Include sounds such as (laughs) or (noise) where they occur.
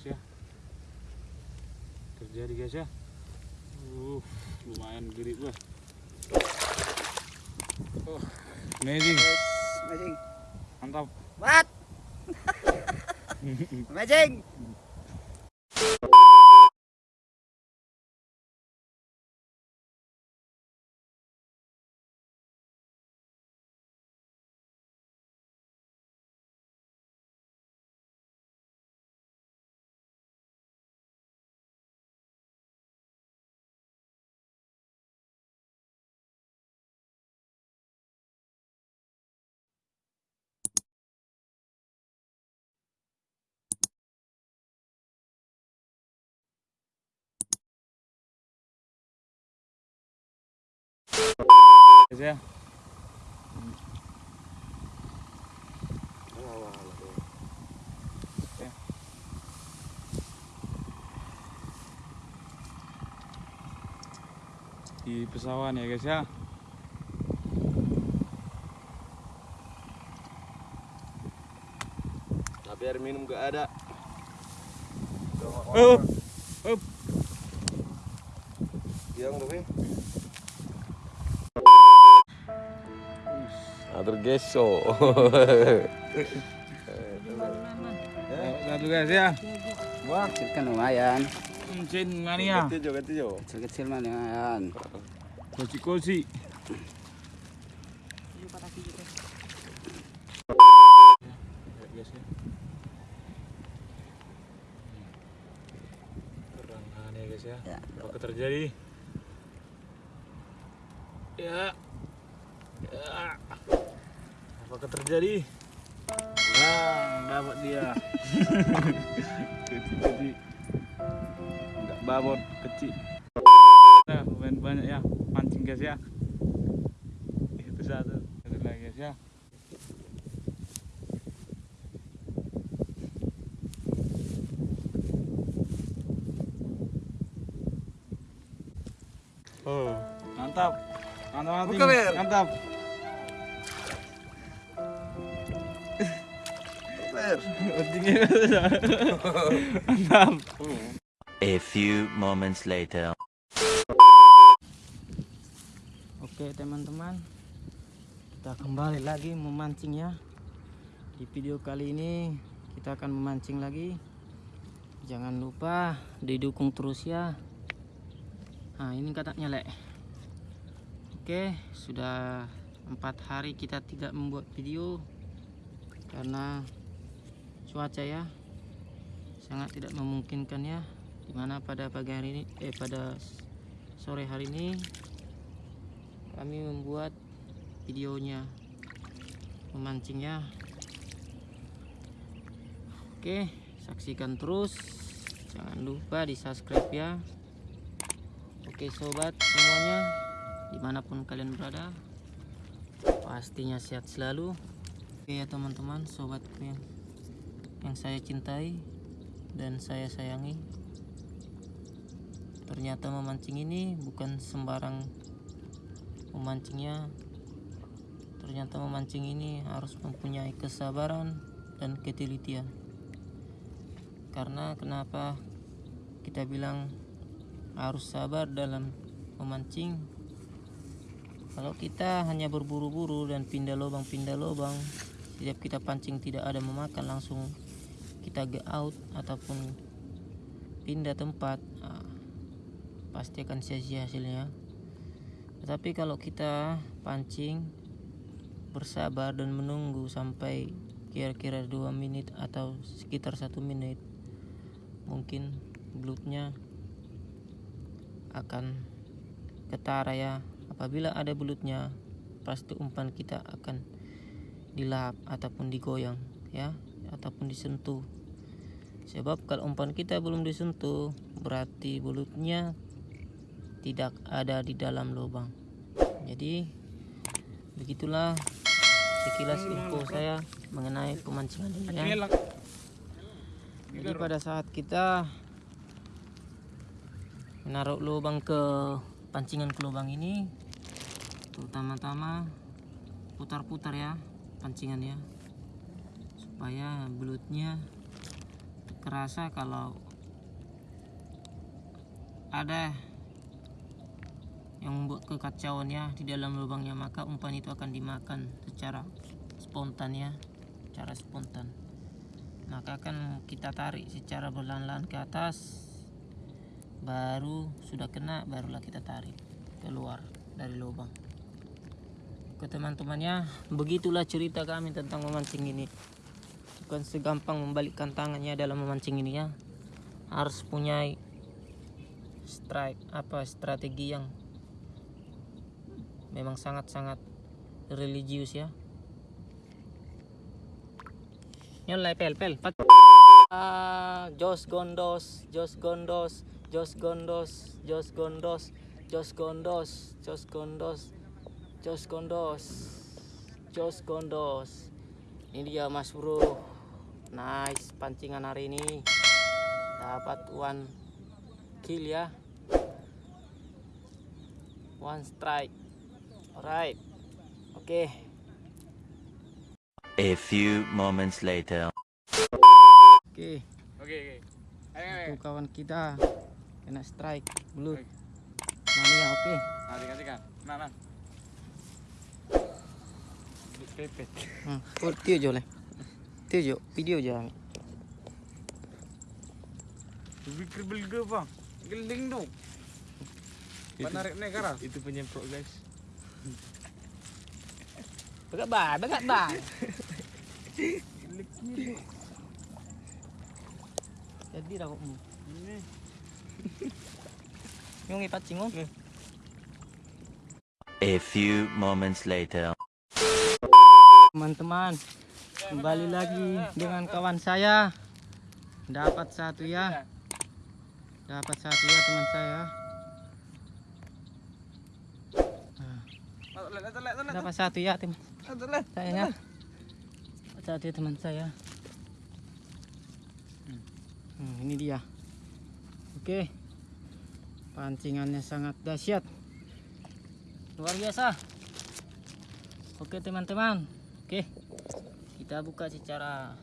guys ya terjadi guys ya uh lumayan gede gua oh, amazing Amazing. mantap What? (laughs) Amazing. Guys ya di pesawan ya guys ya Tapi air minum gak ada. oh, oh. Yang tapi. Atur geso. satu guys ya Wah, kecil kan lumayan. Mencin mania Ganti jo, ganti jo. Kecil-kecil mah lumayan. ya ya guys ya Ya. apa terjadi ya ya apa terjadi? Nah dapat dia. Kecil kecil nggak babot kecil. Nah lumayan banyak ya mancing guys ya. Itu satu. Satu lagi guys ya. Oh, mantap. Mantap, mantap. Mantap. Mantap. (laughs) A few moments later. Oke teman-teman. Kita kembali lagi memancing ya. Di video kali ini Kita akan memancing lagi. Jangan lupa Didukung terus ya. Nah ini katanya lek. Oke sudah empat hari kita tidak membuat video Karena Cuaca ya. Sangat tidak memungkinkan ya. Di mana pada pagi hari ini Eh pada sore hari ini kami membuat videonya memancingnya oke saksikan terus. Jangan lupa di subscribe ya. Oke sobat semuanya di mana pun kalian berada pastinya sehat selalu. Oke ya teman-teman sobat yang, yang saya cintai dan saya sayangi. Ternyata memancing ini bukan sembarang memancingnya. Ternyata memancing ini harus mempunyai kesabaran dan ketelitian. Karena kenapa kita bilang harus sabar dalam memancing? Kalau kita hanya berburu-buru dan pindah lubang pindah lubang setiap kita pancing tidak ada memakan langsung kita get out ataupun pindah tempat ah, pasti akan sia-sia hasilnya. Tetapi kalau kita pancing bersabar dan menunggu sampai kira-kira dua menit atau sekitar satu menit mungkin belutnya akan ketara ya. Apabila ada belutnya pasti umpan kita akan dilap ataupun digoyang ya ataupun disentuh. Sebab kalau umpan kita belum disentuh berarti belutnya tidak ada di dalam lubang. Jadi begitulah sekilas info saya mengenai pemancingan ini ya. Jadi pada saat kita menaruh lubang ke pancingan ke lubang ini terutama-tama putar-putar ya pancingannya supaya belutnya kerasa kalau ada yang membuat kekacauannya di dalam lubangnya maka umpan itu akan dimakan secara spontan ya cara spontan. Maka akan kita tarik secara berlahan-lahan ke atas baru sudah kena barulah kita tarik keluar dari lubang. Ke teman-temannya begitulah cerita kami tentang memancing ini bukan segampang membalikkan tangannya dalam memancing ini ya harus punya strike apa strategi yang memang sangat-sangat religius ya nyolai pel pel Ah, Jos Gondos, Jos Gondos, Jos Gondos, Jos Gondos, Jos Gondos, Jos Gondos, Jos Gondos, Jos Gondos. Ini dia Mas Bro. Nice pancingan hari ini. Dapat one kill ya. One strike. Alright. Oke. A few moments later. Oke. Oke oke. Ayo Itu kawan kita kena strike belut. Mania oke. Nanti kasih kan. Nah nah. Pepet. Hmm. Itu yuk, video jangan. Bikir belga bang, geling tuh Menarik nih kara. Itu penyemprot guys. Bagat bang, bagat bang. (laughs) Jadi rambutmu. Ini. Yung pacing mo. A few moments later. Teman-teman, kembali lagi dengan kawan saya. Dapat satu ya. Dapat satu ya teman saya. Nah. Dapat satu ya teman saya ya. Dapat satu ya teman saya. Hmm, ini dia. Oke. Pancingannya sangat dahsyat. Luar biasa. Oke teman-teman. Oke. Kita buka secara